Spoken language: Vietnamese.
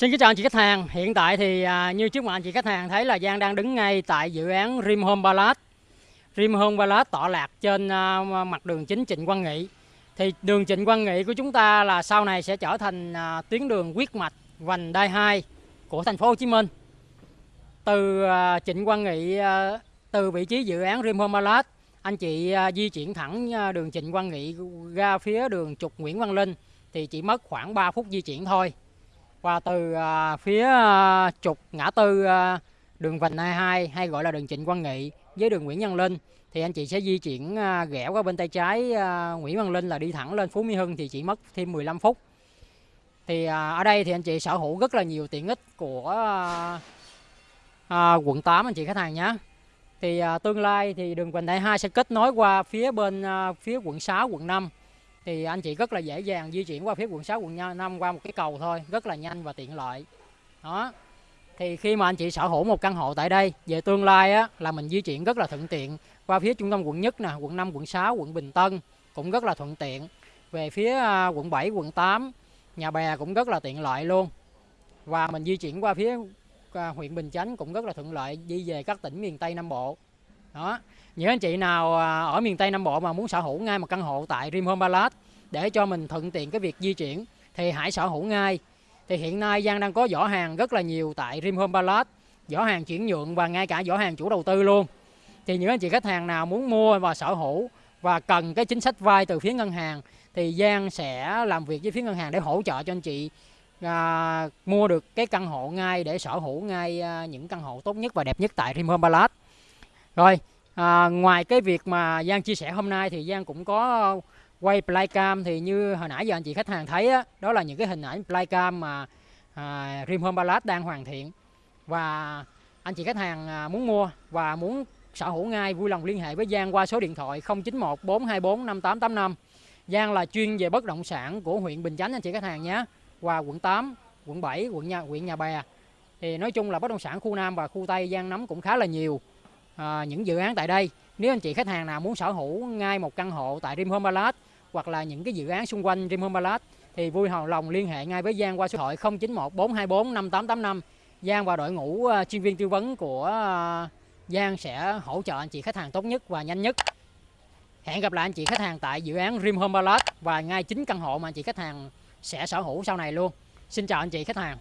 Xin kính chào anh chị khách hàng. Hiện tại thì à, như trước mặt anh chị khách hàng thấy là Giang đang đứng ngay tại dự án Rim Home Palace. Rim Home Palace tọa lạc trên à, mặt đường chính Trịnh Quang Nghị. Thì đường Trịnh Quang Nghị của chúng ta là sau này sẽ trở thành à, tuyến đường huyết mạch vành đai 2 của thành phố Hồ Chí Minh. Từ à, Trịnh Quang Nghị à, từ vị trí dự án Rim Home Palace, anh chị à, di chuyển thẳng à, đường Trịnh Quang Nghị ra phía đường trục Nguyễn Văn Linh thì chỉ mất khoảng 3 phút di chuyển thôi và từ à, phía à, trục ngã tư à, đường Vành Đai 2 hay gọi là đường Trịnh Quang Nghị với đường Nguyễn Văn Linh thì anh chị sẽ di chuyển à, qua bên tay trái à, Nguyễn Văn Linh là đi thẳng lên Phú Mỹ Hưng thì chỉ mất thêm 15 phút. Thì à, ở đây thì anh chị sở hữu rất là nhiều tiện ích của à, à, quận 8 anh chị khách hàng nhé. Thì à, tương lai thì đường Vành Đai 2 sẽ kết nối qua phía bên à, phía quận 6, quận 5 thì anh chị rất là dễ dàng di chuyển qua phía quận 6, quận 5 qua một cái cầu thôi, rất là nhanh và tiện lợi. Đó. Thì khi mà anh chị sở hữu một căn hộ tại đây, về tương lai á là mình di chuyển rất là thuận tiện qua phía trung tâm quận nhất nè, quận 5, quận 6, quận Bình Tân cũng rất là thuận tiện. Về phía à, quận 7, quận 8, nhà bè cũng rất là tiện lợi luôn. Và mình di chuyển qua phía à, huyện Bình Chánh cũng rất là thuận lợi đi về các tỉnh miền Tây Nam Bộ. Đó những anh chị nào à, ở miền Tây Nam Bộ mà muốn sở hữu ngay một căn hộ tại Rim Home Palace để cho mình thuận tiện cái việc di chuyển thì hãy sở hữu ngay. Thì hiện nay Giang đang có giỏ hàng rất là nhiều tại Rim Home Palace, giỏ hàng chuyển nhượng và ngay cả giỏ hàng chủ đầu tư luôn. Thì những anh chị khách hàng nào muốn mua và sở hữu và cần cái chính sách vay từ phía ngân hàng thì Giang sẽ làm việc với phía ngân hàng để hỗ trợ cho anh chị à, mua được cái căn hộ ngay để sở hữu ngay à, những căn hộ tốt nhất và đẹp nhất tại Rim Home Palace. Rồi, À, ngoài cái việc mà Giang chia sẻ hôm nay thì Giang cũng có quay playcam thì như hồi nãy giờ anh chị khách hàng thấy á, đó là những cái hình ảnh playcam mà à, Rim Home Palace đang hoàn thiện. Và anh chị khách hàng à, muốn mua và muốn sở hữu ngay vui lòng liên hệ với Giang qua số điện thoại 091 424 5885 Giang là chuyên về bất động sản của huyện Bình Chánh anh chị khách hàng nhé. Và quận 8, quận 7, quận nhà, huyện Nhà Bè. Thì nói chung là bất động sản khu Nam và khu Tây Giang nắm cũng khá là nhiều à, những dự án tại đây. Nếu anh chị khách hàng nào muốn sở hữu ngay một căn hộ tại Dream Home Palace hoặc là những cái dự án xung quanh Dream Home Palace thì vui lòng liên hệ ngay với Giang qua số điện thoại 091 424 5885. Giang và đội ngũ à, chuyên viên tư vấn của à, Giang sẽ hỗ trợ anh chị khách hàng tốt nhất và nhanh nhất. Hẹn gặp lại anh chị khách hàng tại dự án Dream Home Palace và ngay chính căn hộ mà anh chị khách hàng sẽ sở hữu sau này luôn. Xin chào anh chị khách hàng.